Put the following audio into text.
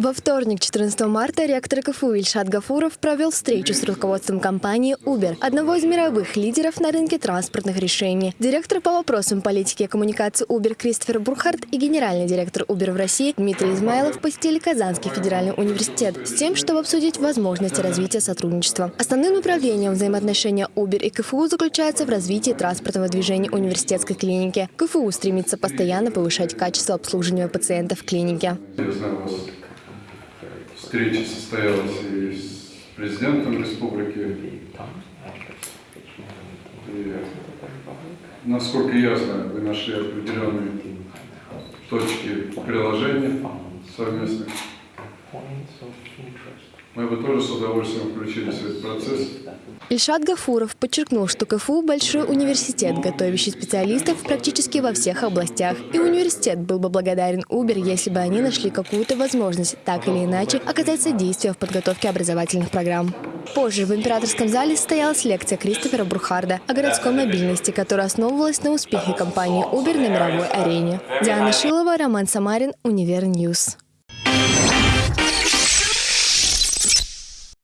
Во вторник, 14 марта, ректор КФУ Ильшат Гафуров провел встречу с руководством компании Uber, одного из мировых лидеров на рынке транспортных решений. Директор по вопросам политики и коммуникации Uber Кристофер Бурхард и генеральный директор Uber в России Дмитрий Измайлов посетили Казанский федеральный университет с тем, чтобы обсудить возможности развития сотрудничества. Основным направлением взаимоотношения Uber и КФУ заключается в развитии транспортного движения университетской клиники. КФУ стремится постоянно повышать качество обслуживания пациентов в клинике. Я знаю, у вас встреча состоялась и с президентом республики. И, насколько я знаю, вы нашли определенные точки приложения совместных. Мы бы тоже с удовольствием включились в этот процесс. Ильшат Гафуров подчеркнул, что КФУ – большой университет, готовящий специалистов практически во всех областях. И университет был бы благодарен Uber, если бы они нашли какую-то возможность так или иначе оказать содействие в подготовке образовательных программ. Позже в императорском зале состоялась лекция Кристофера Бурхарда о городской мобильности, которая основывалась на успехе компании Uber на мировой арене. Диана Шилова, Роман Самарин, Универ News.